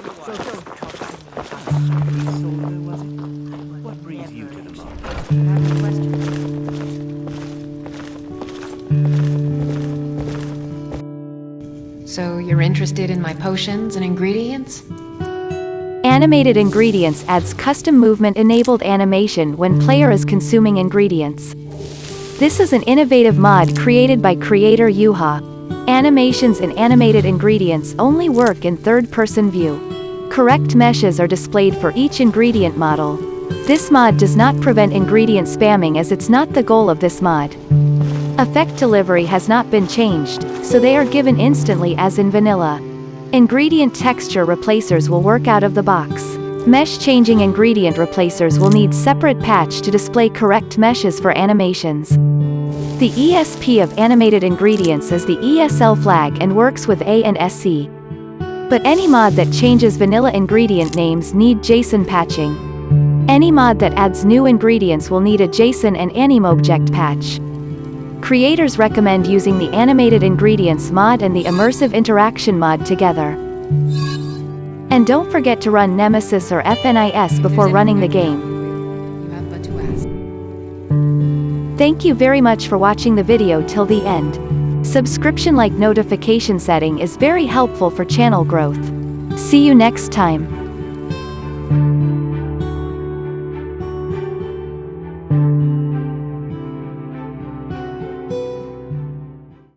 What brings you to the market? So you're interested in my potions and ingredients? Animated Ingredients adds custom movement-enabled animation when player is consuming ingredients. This is an innovative mod created by creator Yuha. Animations and animated ingredients only work in third-person view. Correct meshes are displayed for each ingredient model. This mod does not prevent ingredient spamming as it's not the goal of this mod. Effect delivery has not been changed, so they are given instantly as in vanilla. Ingredient texture replacers will work out of the box. Mesh changing ingredient replacers will need separate patch to display correct meshes for animations. The ESP of animated ingredients is the ESL flag and works with A and SC. But any mod that changes vanilla ingredient names need JSON patching. Any mod that adds new ingredients will need a JSON and AnimObject patch. Creators recommend using the Animated Ingredients mod and the Immersive Interaction mod together. And don't forget to run Nemesis or FNIS before running the game. Thank you very much for watching the video till the end. Subscription like notification setting is very helpful for channel growth. See you next time.